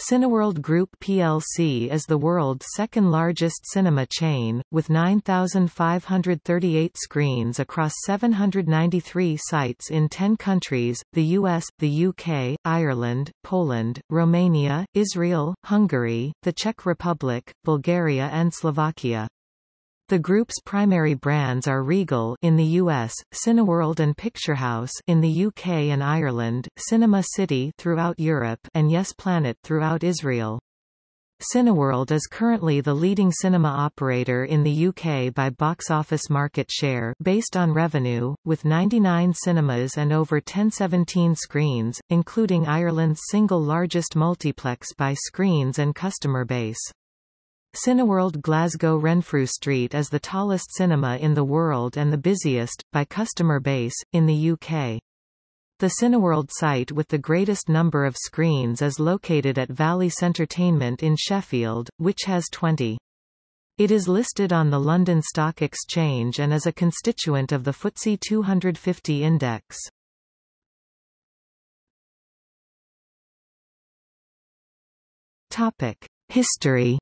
Cineworld Group plc is the world's second-largest cinema chain, with 9,538 screens across 793 sites in 10 countries, the US, the UK, Ireland, Poland, Romania, Israel, Hungary, the Czech Republic, Bulgaria and Slovakia. The group's primary brands are Regal in the US, Cineworld and Picturehouse in the UK and Ireland, Cinema City throughout Europe and Yes Planet throughout Israel. Cineworld is currently the leading cinema operator in the UK by box office market share based on revenue, with 99 cinemas and over 1017 screens, including Ireland's single largest multiplex by screens and customer base. Cineworld Glasgow Renfrew Street is the tallest cinema in the world and the busiest, by customer base, in the UK. The Cineworld site with the greatest number of screens is located at Valley Entertainment in Sheffield, which has 20. It is listed on the London Stock Exchange and is a constituent of the FTSE 250 index. Topic: History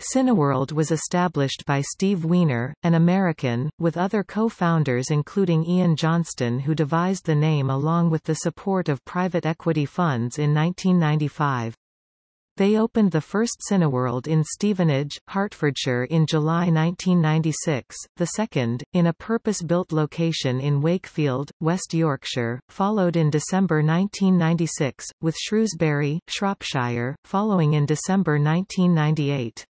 Cineworld was established by Steve Weiner, an American, with other co-founders including Ian Johnston who devised the name along with the support of private equity funds in 1995. They opened the first Cineworld in Stevenage, Hertfordshire in July 1996, the second, in a purpose-built location in Wakefield, West Yorkshire, followed in December 1996, with Shrewsbury, Shropshire, following in December 1998.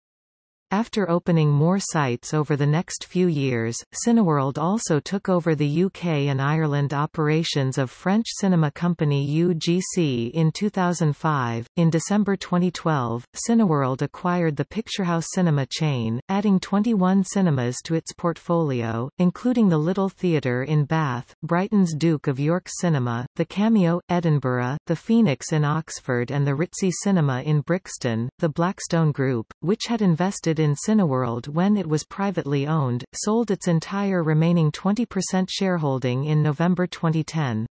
After opening more sites over the next few years, Cineworld also took over the UK and Ireland operations of French cinema company UGC in 2005. In December 2012, Cineworld acquired the Picturehouse cinema chain, adding 21 cinemas to its portfolio, including the Little Theatre in Bath, Brighton's Duke of York Cinema, the Cameo, Edinburgh, the Phoenix in Oxford and the Ritzy Cinema in Brixton. The Blackstone Group, which had invested invested in Cineworld when it was privately owned, sold its entire remaining 20% shareholding in November 2010.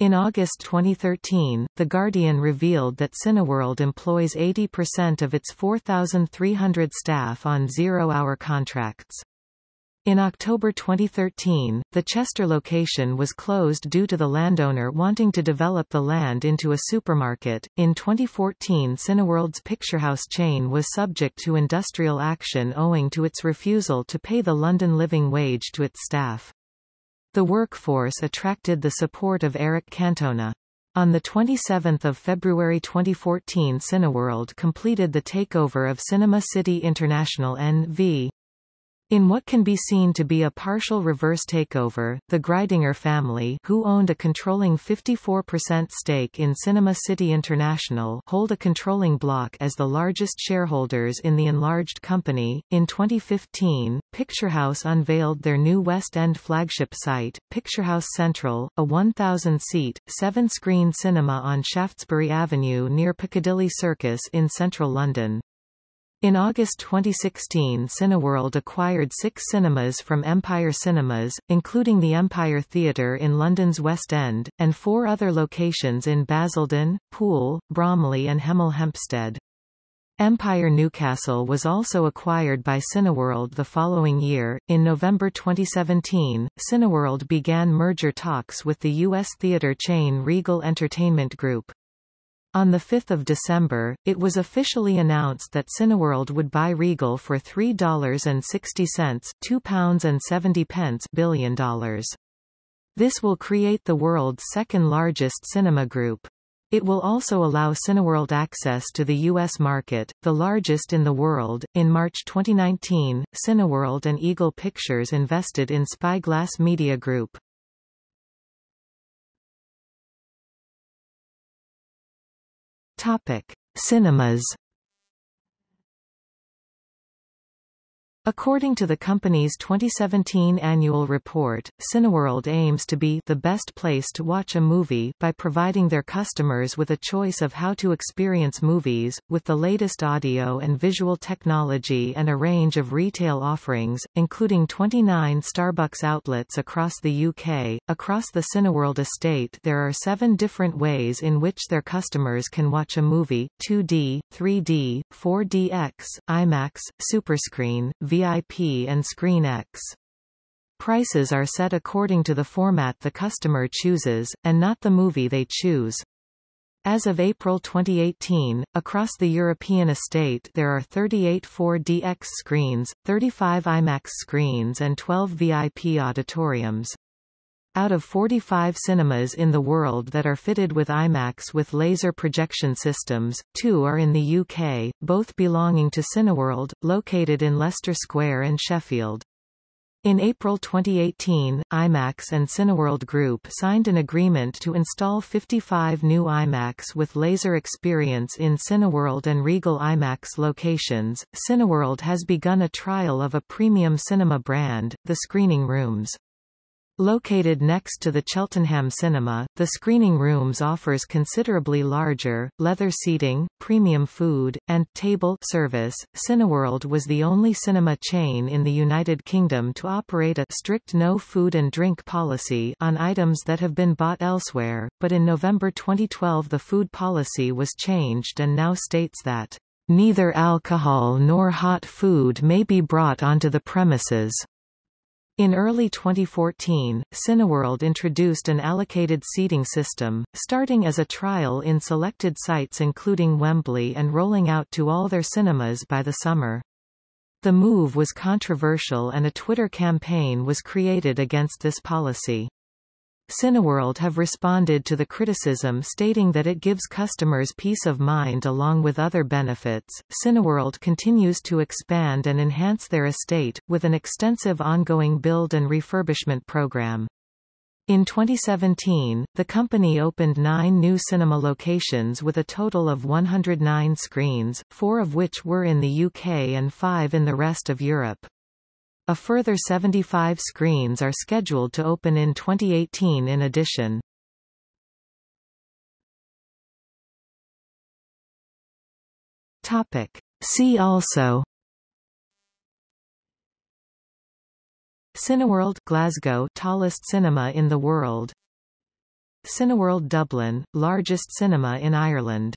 In August 2013, The Guardian revealed that Cineworld employs 80% of its 4,300 staff on zero-hour contracts. In October 2013, the Chester location was closed due to the landowner wanting to develop the land into a supermarket. In 2014, Cineworld's Picturehouse chain was subject to industrial action owing to its refusal to pay the London living wage to its staff. The workforce attracted the support of Eric Cantona. On 27 February 2014 Cineworld completed the takeover of Cinema City International NV. In what can be seen to be a partial reverse takeover, the Greidinger family who owned a controlling 54% stake in Cinema City International hold a controlling block as the largest shareholders in the enlarged company. In 2015, Picturehouse unveiled their new West End flagship site, Picturehouse Central, a 1,000-seat, seven-screen cinema on Shaftesbury Avenue near Piccadilly Circus in central London. In August 2016 Cineworld acquired six cinemas from Empire Cinemas, including the Empire Theatre in London's West End, and four other locations in Basildon, Poole, Bromley and Hemel Hempstead. Empire Newcastle was also acquired by Cineworld the following year. In November 2017, Cineworld began merger talks with the U.S. theater chain Regal Entertainment Group. On 5 December, it was officially announced that Cineworld would buy Regal for $3.60 £2.70 billion. This will create the world's second-largest cinema group. It will also allow Cineworld access to the U.S. market, the largest in the world. In March 2019, Cineworld and Eagle Pictures invested in Spyglass Media Group. Topic: Cinemas. According to the company's 2017 annual report, Cineworld aims to be the best place to watch a movie by providing their customers with a choice of how to experience movies, with the latest audio and visual technology and a range of retail offerings, including 29 Starbucks outlets across the UK. Across the Cineworld estate there are seven different ways in which their customers can watch a movie, 2D, 3D, 4DX, IMAX, Superscreen, VIP and Screen X. Prices are set according to the format the customer chooses, and not the movie they choose. As of April 2018, across the European estate there are 38 4DX screens, 35 IMAX screens and 12 VIP auditoriums. Out of 45 cinemas in the world that are fitted with IMAX with laser projection systems, two are in the UK, both belonging to Cineworld, located in Leicester Square and Sheffield. In April 2018, IMAX and Cineworld Group signed an agreement to install 55 new IMAX with laser experience in Cineworld and Regal IMAX locations. Cineworld has begun a trial of a premium cinema brand, the Screening Rooms. Located next to the Cheltenham Cinema, the screening rooms offers considerably larger, leather seating, premium food, and table service. Cineworld was the only cinema chain in the United Kingdom to operate a strict no food and drink policy on items that have been bought elsewhere, but in November 2012 the food policy was changed and now states that neither alcohol nor hot food may be brought onto the premises. In early 2014, Cineworld introduced an allocated seating system, starting as a trial in selected sites including Wembley and rolling out to all their cinemas by the summer. The move was controversial and a Twitter campaign was created against this policy. Cineworld have responded to the criticism stating that it gives customers peace of mind along with other benefits. Cineworld continues to expand and enhance their estate, with an extensive ongoing build and refurbishment program. In 2017, the company opened nine new cinema locations with a total of 109 screens, four of which were in the UK and five in the rest of Europe. A further 75 screens are scheduled to open in 2018 in addition. Topic. See also Cineworld Glasgow tallest cinema in the world Cineworld Dublin, largest cinema in Ireland